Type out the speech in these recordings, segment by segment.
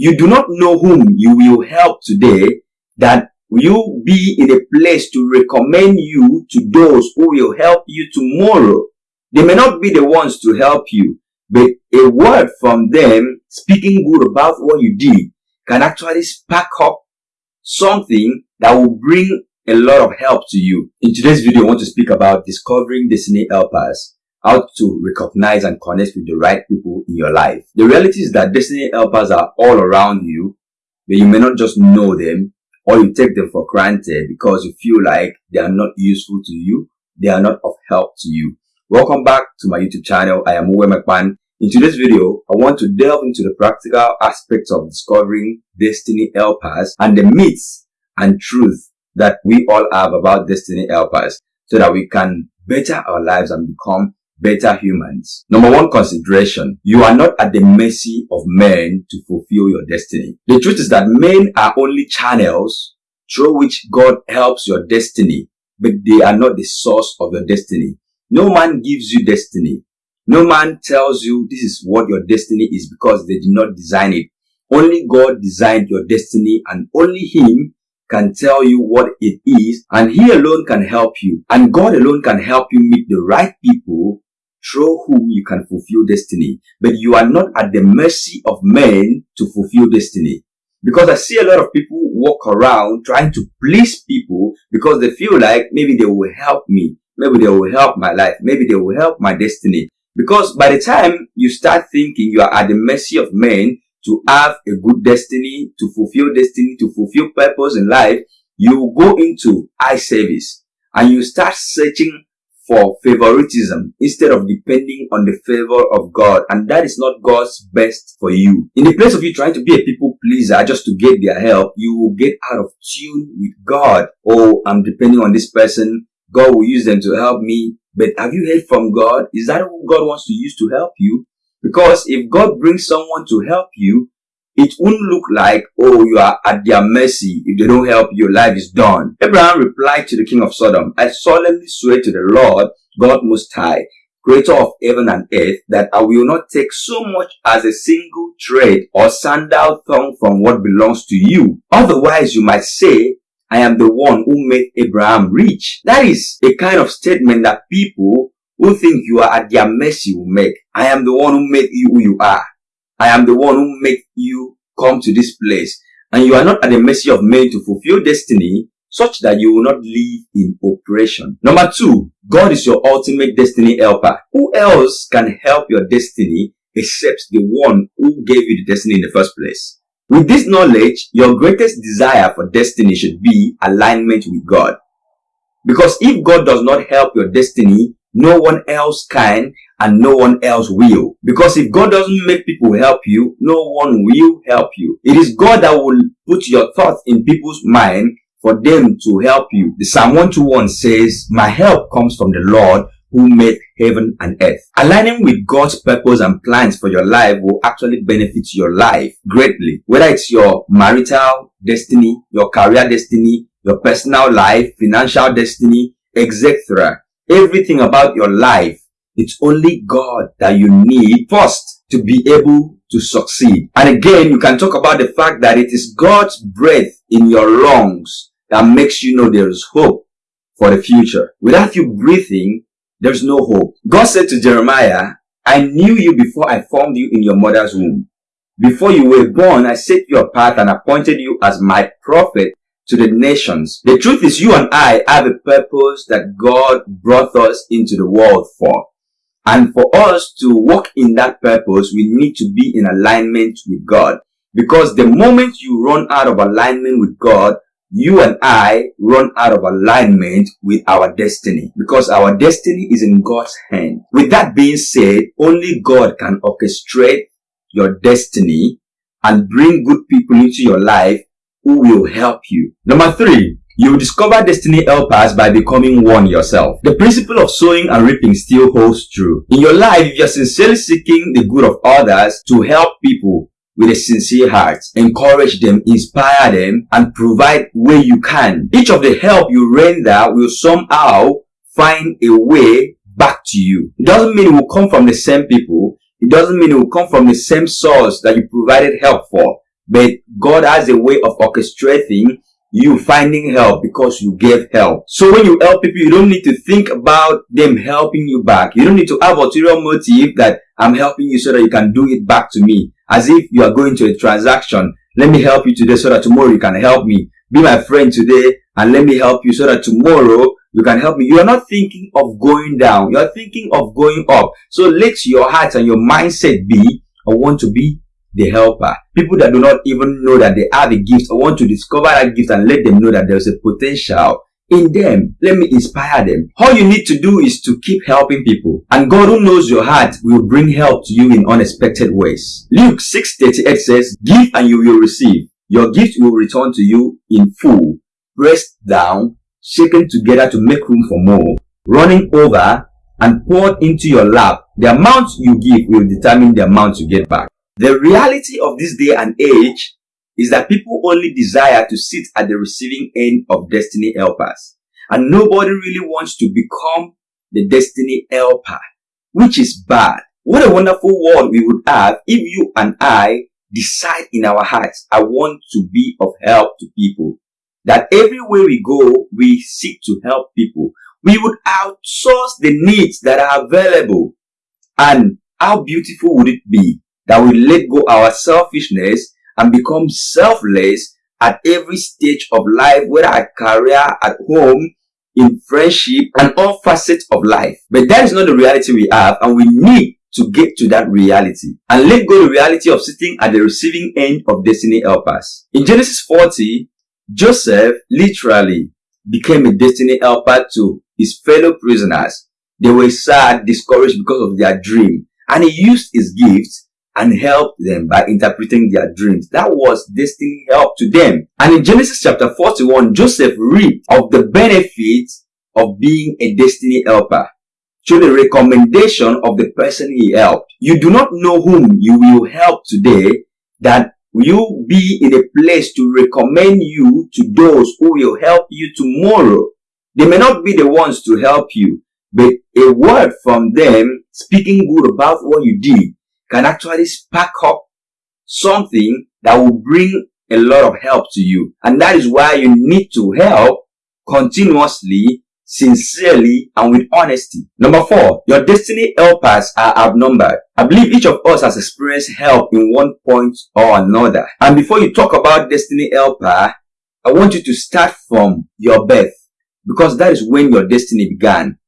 You do not know whom you will help today that will be in a place to recommend you to those who will help you tomorrow. They may not be the ones to help you, but a word from them speaking good about what you did can actually spark up something that will bring a lot of help to you. In today's video, I want to speak about discovering destiny helpers, how to recognize and connect with the right people in your life. The reality is that destiny helpers are all around you, but you may not just know them or you take them for granted because you feel like they are not useful to you, they are not of help to you. Welcome back to my YouTube channel. I am Uwe McMahon. In today's video, I want to delve into the practical aspects of discovering destiny helpers and the myths and truth that we all have about destiny helpers so that we can better our lives and become better humans. Number one consideration, you are not at the mercy of men to fulfill your destiny. The truth is that men are only channels through which God helps your destiny, but they are not the source of your destiny. No man gives you destiny. No man tells you this is what your destiny is because they did not design it. Only God designed your destiny and only Him can tell you what it is and He alone can help you. And God alone can help you meet the right people through whom you can fulfill destiny. But you are not at the mercy of men to fulfill destiny. Because I see a lot of people walk around trying to please people because they feel like maybe they will help me. Maybe they will help my life. Maybe they will help my destiny. Because by the time you start thinking you are at the mercy of men to have a good destiny, to fulfill destiny, to fulfill purpose in life, you go into eye service and you start searching for favoritism instead of depending on the favor of God. And that is not God's best for you. In the place of you trying to be a people pleaser just to get their help, you will get out of tune with God. Oh, I'm depending on this person. God will use them to help me. But have you heard from God? Is that who God wants to use to help you? Because if God brings someone to help you, it won't look like, oh, you are at their mercy. If they don't help, your life is done. Abraham replied to the king of Sodom, I solemnly swear to the Lord, God Most High, creator of heaven and earth, that I will not take so much as a single thread or sandal thong from what belongs to you. Otherwise, you might say, I am the one who made Abraham rich. That is a kind of statement that people who think you are at their mercy will make. I am the one who made you who you are. I am the one who made you come to this place. And you are not at the mercy of men to fulfill destiny such that you will not live in oppression. Number two, God is your ultimate destiny helper. Who else can help your destiny except the one who gave you the destiny in the first place? With this knowledge, your greatest desire for destiny should be alignment with God. Because if God does not help your destiny, no one else can and no one else will. Because if God doesn't make people help you, no one will help you. It is God that will put your thoughts in people's mind for them to help you. The Psalm 121 says, My help comes from the Lord who made heaven and earth. Aligning with God's purpose and plans for your life will actually benefit your life greatly. Whether it's your marital destiny, your career destiny, your personal life, financial destiny, etc. Everything about your life it's only God that you need first to be able to succeed. And again, you can talk about the fact that it is God's breath in your lungs that makes you know there is hope for the future. Without you breathing, there's no hope. God said to Jeremiah, I knew you before I formed you in your mother's womb. Before you were born, I set you apart and appointed you as my prophet to the nations. The truth is you and I have a purpose that God brought us into the world for. And for us to walk in that purpose, we need to be in alignment with God. Because the moment you run out of alignment with God, you and I run out of alignment with our destiny because our destiny is in God's hand. With that being said, only God can orchestrate your destiny and bring good people into your life who will help you. Number three, you will discover destiny helpers by becoming one yourself. The principle of sowing and reaping still holds true. In your life, if you're sincerely seeking the good of others to help people with a sincere heart, encourage them, inspire them, and provide where you can. Each of the help you render will somehow find a way back to you. It doesn't mean it will come from the same people. It doesn't mean it will come from the same source that you provided help for. But God has a way of orchestrating you finding help because you gave help. So when you help people, you don't need to think about them helping you back. You don't need to have ulterior motive that I'm helping you so that you can do it back to me. As if you are going to a transaction. Let me help you today so that tomorrow you can help me. Be my friend today and let me help you so that tomorrow you can help me. You are not thinking of going down. You are thinking of going up. So let your heart and your mindset be, I want to be the helper. People that do not even know that they have a gift I want to discover that gift and let them know that there's a potential in them. Let me inspire them. All you need to do is to keep helping people. And God who knows your heart will bring help to you in unexpected ways. Luke 6.38 says, Give and you will receive. Your gift will return to you in full, pressed down, shaken together to make room for more, running over and poured into your lap. The amount you give will determine the amount you get back. The reality of this day and age is that people only desire to sit at the receiving end of destiny helpers. And nobody really wants to become the destiny helper, which is bad. What a wonderful world we would have if you and I decide in our hearts, I want to be of help to people. That everywhere we go, we seek to help people. We would outsource the needs that are available. And how beautiful would it be that we let go our selfishness and become selfless at every stage of life, whether at career, at home, in friendship, and all facets of life. But that is not the reality we have, and we need to get to that reality and let go the reality of sitting at the receiving end of destiny helpers. In Genesis 40, Joseph literally became a destiny helper to his fellow prisoners. They were sad, discouraged because of their dream, and he used his gifts and help them by interpreting their dreams. That was destiny help to them. And in Genesis chapter 41, Joseph reaped of the benefits of being a destiny helper through the recommendation of the person he helped. You do not know whom you will help today that you be in a place to recommend you to those who will help you tomorrow. They may not be the ones to help you, but a word from them speaking good about what you did can actually spark up something that will bring a lot of help to you. And that is why you need to help continuously, sincerely, and with honesty. Number four, your destiny helpers are outnumbered. I believe each of us has experienced help in one point or another. And before you talk about destiny helper, I want you to start from your birth because that is when your destiny began.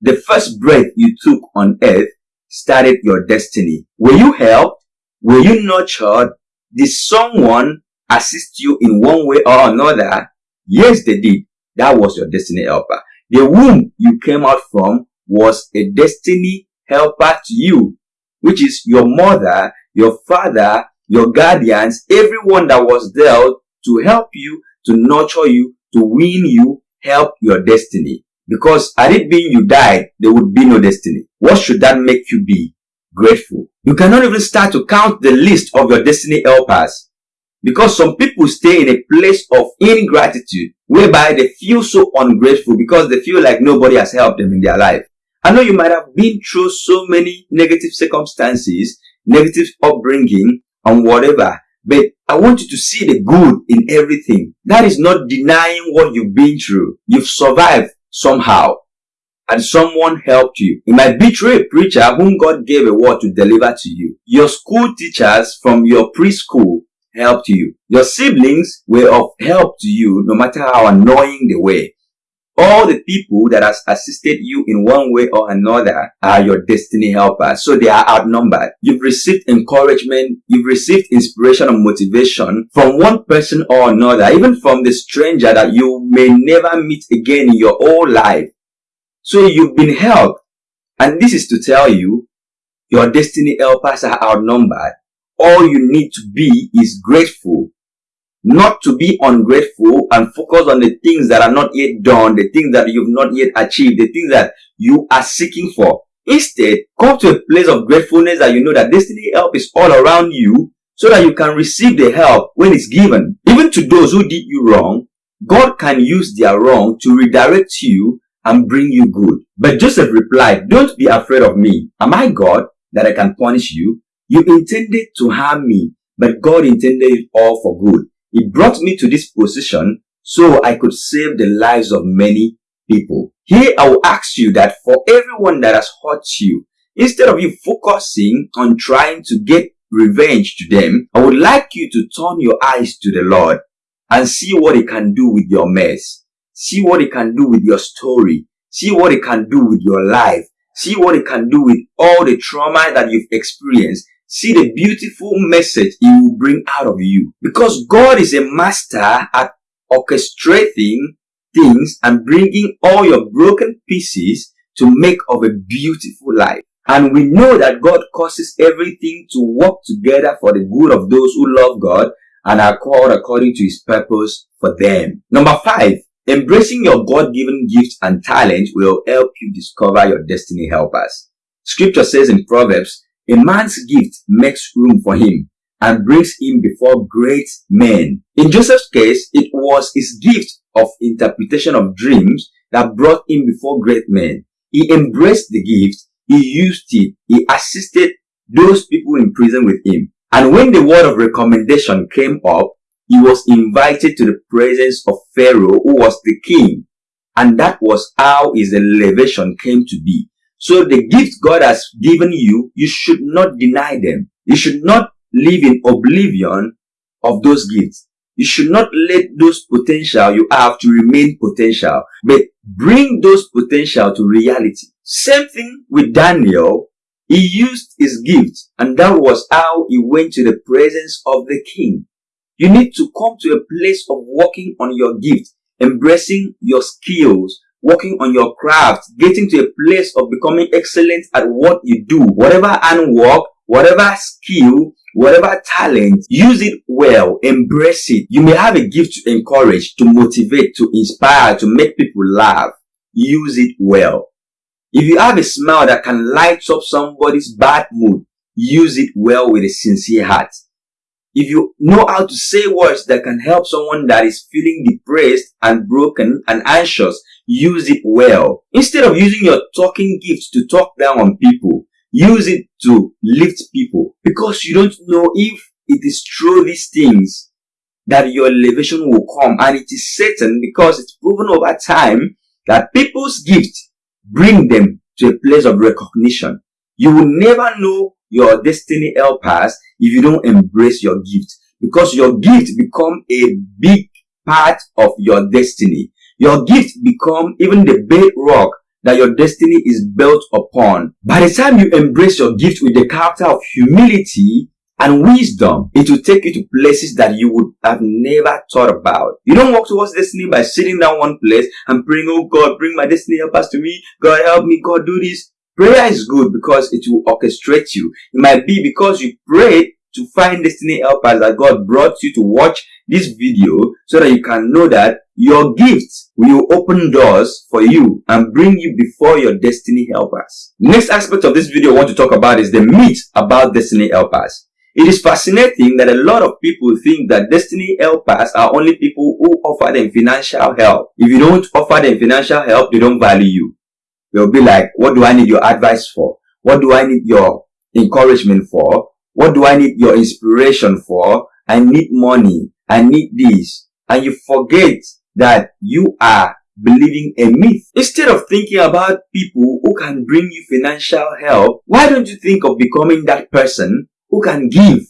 The first breath you took on earth started your destiny? Were you helped? Were you nurtured? Did someone assist you in one way or another? Yes, they did. That was your destiny helper. The womb you came out from was a destiny helper to you, which is your mother, your father, your guardians, everyone that was there to help you, to nurture you, to win you, help your destiny. Because had it been you died, there would be no destiny. What should that make you be? Grateful. You cannot even start to count the list of your destiny helpers. Because some people stay in a place of ingratitude whereby they feel so ungrateful because they feel like nobody has helped them in their life. I know you might have been through so many negative circumstances, negative upbringing and whatever, but I want you to see the good in everything. That is not denying what you've been through. You've survived somehow and someone helped you. It might be through a preacher whom God gave a word to deliver to you. Your school teachers from your preschool helped you. Your siblings were of help to you no matter how annoying they were. All the people that has assisted you in one way or another are your destiny helpers. So they are outnumbered. You've received encouragement. You've received inspiration and motivation from one person or another, even from the stranger that you may never meet again in your whole life. So you've been helped. And this is to tell you, your destiny helpers are outnumbered. All you need to be is grateful not to be ungrateful and focus on the things that are not yet done, the things that you've not yet achieved, the things that you are seeking for. Instead, come to a place of gratefulness that you know that destiny help is all around you so that you can receive the help when it's given. Even to those who did you wrong, God can use their wrong to redirect you and bring you good. But Joseph replied, don't be afraid of me. Am I God that I can punish you? You intended to harm me, but God intended it all for good. He brought me to this position so I could save the lives of many people. Here I will ask you that for everyone that has hurt you, instead of you focusing on trying to get revenge to them, I would like you to turn your eyes to the Lord and see what he can do with your mess. See what he can do with your story. See what he can do with your life. See what he can do with all the trauma that you've experienced. See the beautiful message he will bring out of you. Because God is a master at orchestrating things and bringing all your broken pieces to make of a beautiful life. And we know that God causes everything to work together for the good of those who love God and are called according to his purpose for them. Number five, embracing your God-given gifts and talents will help you discover your destiny helpers. Scripture says in Proverbs, a man's gift makes room for him and brings him before great men. In Joseph's case, it was his gift of interpretation of dreams that brought him before great men. He embraced the gift, he used it, he assisted those people in prison with him. And when the word of recommendation came up, he was invited to the presence of Pharaoh, who was the king. And that was how his elevation came to be. So the gifts God has given you, you should not deny them. You should not live in oblivion of those gifts. You should not let those potential you have to remain potential, but bring those potential to reality. Same thing with Daniel. He used his gift and that was how he went to the presence of the king. You need to come to a place of working on your gifts, embracing your skills, working on your craft, getting to a place of becoming excellent at what you do. Whatever handwork, whatever skill, whatever talent, use it well, embrace it. You may have a gift to encourage, to motivate, to inspire, to make people laugh. Use it well. If you have a smile that can light up somebody's bad mood, use it well with a sincere heart. If you know how to say words that can help someone that is feeling depressed and broken and anxious, use it well. Instead of using your talking gifts to talk down on people, use it to lift people because you don't know if it is through these things that your elevation will come and it is certain because it's proven over time that people's gifts bring them to a place of recognition. You will never know your destiny helpers if you don't embrace your gift because your gift become a big part of your destiny. Your gift become even the bedrock that your destiny is built upon. By the time you embrace your gift with the character of humility and wisdom, it will take you to places that you would have never thought about. You don't walk towards destiny by sitting down one place and praying, oh God, bring my destiny helpers to me. God help me. God do this. Prayer is good because it will orchestrate you. It might be because you prayed to find destiny helpers that God brought you to watch this video so that you can know that your gifts will open doors for you and bring you before your destiny helpers. Next aspect of this video I want to talk about is the myth about destiny helpers. It is fascinating that a lot of people think that destiny helpers are only people who offer them financial help. If you don't offer them financial help, they don't value you. They'll be like, what do I need your advice for? What do I need your encouragement for? What do I need your inspiration for? I need money. I need this. And you forget that you are believing a myth. Instead of thinking about people who can bring you financial help, why don't you think of becoming that person who can give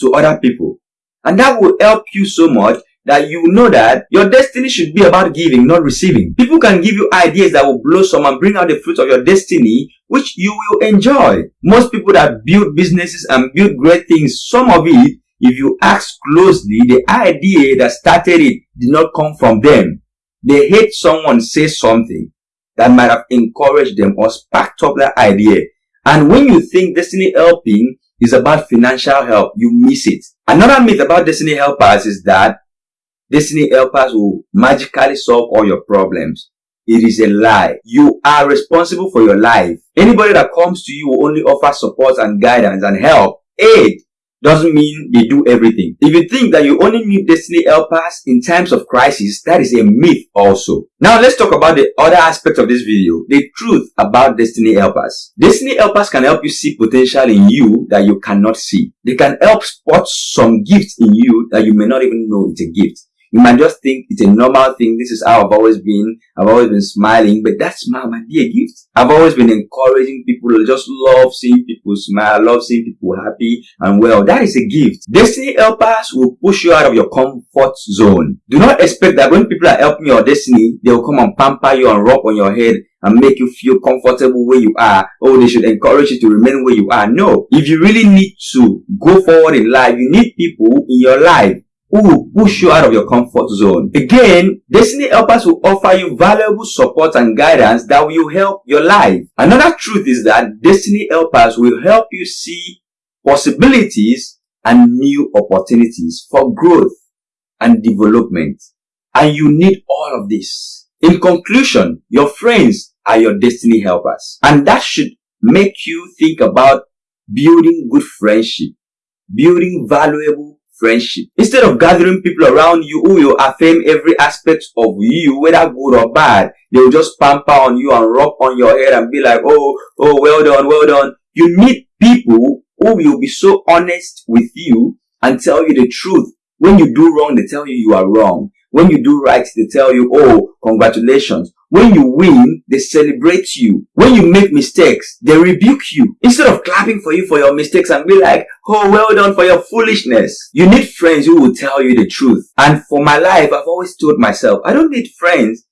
to other people? And that will help you so much that you know that your destiny should be about giving, not receiving. People can give you ideas that will blossom and bring out the fruit of your destiny, which you will enjoy. Most people that build businesses and build great things, some of it, if you ask closely, the idea that started it did not come from them. They hate someone say something that might have encouraged them or sparked up that idea. And when you think destiny helping is about financial help, you miss it. Another myth about destiny helpers is that Destiny helpers will magically solve all your problems. It is a lie. You are responsible for your life. Anybody that comes to you will only offer support and guidance and help, aid, doesn't mean they do everything. If you think that you only need destiny helpers in times of crisis, that is a myth also. Now let's talk about the other aspect of this video, the truth about destiny helpers. Destiny helpers can help you see potential in you that you cannot see. They can help spot some gifts in you that you may not even know it's a gift. You might just think it's a normal thing. This is how I've always been. I've always been smiling, but that smile might be a gift. I've always been encouraging people. I just love seeing people smile. I love seeing people happy and well. That is a gift. Destiny helpers will push you out of your comfort zone. Do not expect that when people are helping your destiny, they will come and pamper you and rub on your head and make you feel comfortable where you are. Oh, they should encourage you to remain where you are. No. If you really need to go forward in life, you need people in your life who will push you out of your comfort zone. Again, Destiny Helpers will offer you valuable support and guidance that will help your life. Another truth is that Destiny Helpers will help you see possibilities and new opportunities for growth and development. And you need all of this. In conclusion, your friends are your destiny helpers. And that should make you think about building good friendship, building valuable friendship. Instead of gathering people around you who will affirm every aspect of you, whether good or bad, they will just pamper on you and rub on your head and be like, oh, oh, well done, well done. You need people who will be so honest with you and tell you the truth. When you do wrong, they tell you you are wrong. When you do right, they tell you, oh, congratulations. When you win, they celebrate you. When you make mistakes, they rebuke you. Instead of clapping for you for your mistakes and be like, oh, well done for your foolishness. You need friends who will tell you the truth. And for my life, I've always told myself, I don't need friends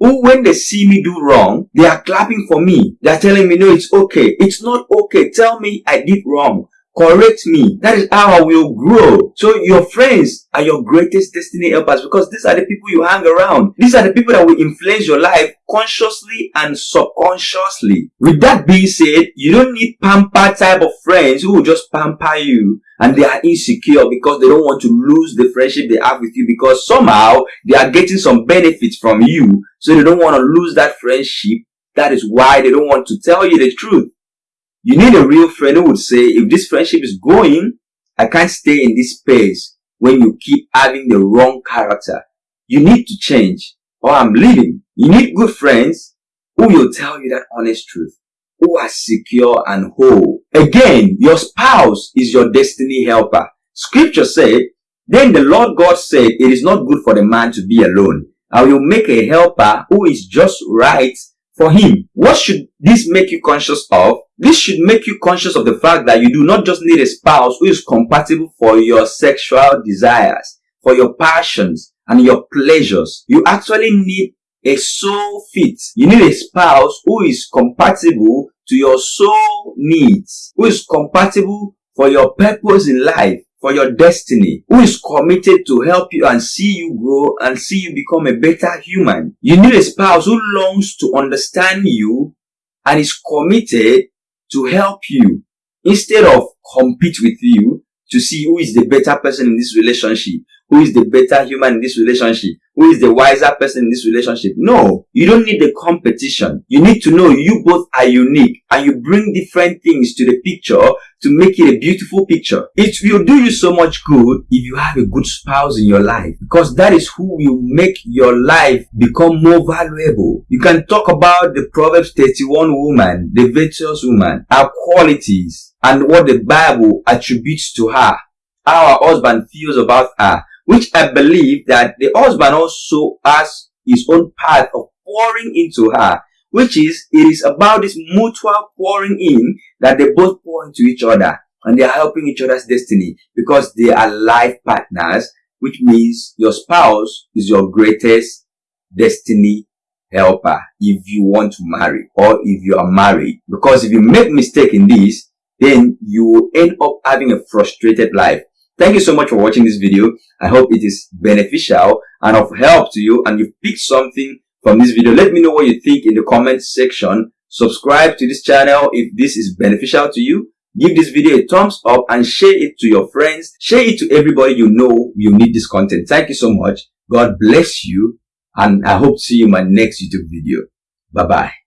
who when they see me do wrong, they are clapping for me. They are telling me, no, it's okay. It's not okay. Tell me I did wrong correct me. That is how I will grow. So your friends are your greatest destiny helpers because these are the people you hang around. These are the people that will influence your life consciously and subconsciously. With that being said, you don't need pamper type of friends who will just pamper you and they are insecure because they don't want to lose the friendship they have with you because somehow they are getting some benefits from you. So they don't want to lose that friendship. That is why they don't want to tell you the truth. You need a real friend who would say, if this friendship is going, I can't stay in this space when you keep having the wrong character. You need to change or I'm leaving. You need good friends who will tell you that honest truth, who are secure and whole. Again, your spouse is your destiny helper. Scripture said, then the Lord God said, it is not good for the man to be alone. I will make a helper who is just right for him. What should this make you conscious of? This should make you conscious of the fact that you do not just need a spouse who is compatible for your sexual desires, for your passions and your pleasures. You actually need a soul fit. You need a spouse who is compatible to your soul needs, who is compatible for your purpose in life, for your destiny, who is committed to help you and see you grow and see you become a better human. You need a spouse who longs to understand you and is committed to help you. Instead of compete with you to see who is the better person in this relationship, who is the better human in this relationship, who is the wiser person in this relationship. No, you don't need the competition. You need to know you both are unique and you bring different things to the picture to make it a beautiful picture. It will do you so much good if you have a good spouse in your life because that is who will make your life become more valuable. You can talk about the Proverbs 31 woman, the virtuous woman, her qualities and what the Bible attributes to her, how her husband feels about her, which I believe that the husband also has his own part of pouring into her, which is, it is about this mutual pouring in that they both pour into each other and they are helping each other's destiny because they are life partners, which means your spouse is your greatest destiny helper if you want to marry or if you are married. Because if you make mistake in this, then you will end up having a frustrated life. Thank you so much for watching this video. I hope it is beneficial and of help to you and you picked something from this video. Let me know what you think in the comment section. Subscribe to this channel if this is beneficial to you. Give this video a thumbs up and share it to your friends. Share it to everybody you know you need this content. Thank you so much. God bless you and I hope to see you in my next YouTube video. Bye-bye.